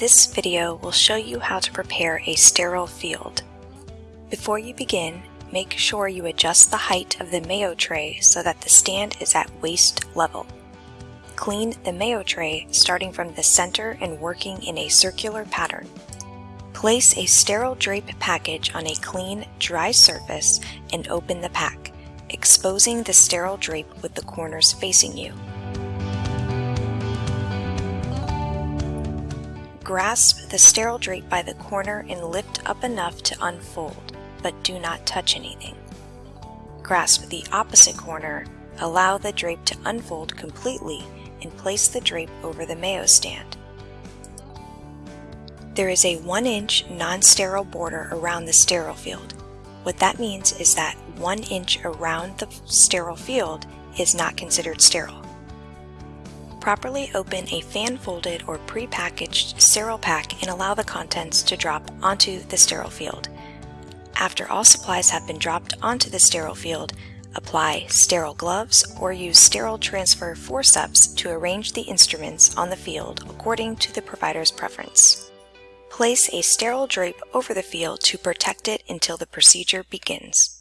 This video will show you how to prepare a sterile field. Before you begin, make sure you adjust the height of the mayo tray so that the stand is at waist level. Clean the mayo tray starting from the center and working in a circular pattern. Place a sterile drape package on a clean, dry surface and open the pack, exposing the sterile drape with the corners facing you. Grasp the sterile drape by the corner and lift up enough to unfold, but do not touch anything. Grasp the opposite corner, allow the drape to unfold completely, and place the drape over the mayo stand. There is a 1 inch non-sterile border around the sterile field. What that means is that 1 inch around the sterile field is not considered sterile. Properly open a fan-folded or pre-packaged sterile pack and allow the contents to drop onto the sterile field. After all supplies have been dropped onto the sterile field, apply sterile gloves or use sterile transfer forceps to arrange the instruments on the field according to the provider's preference. Place a sterile drape over the field to protect it until the procedure begins.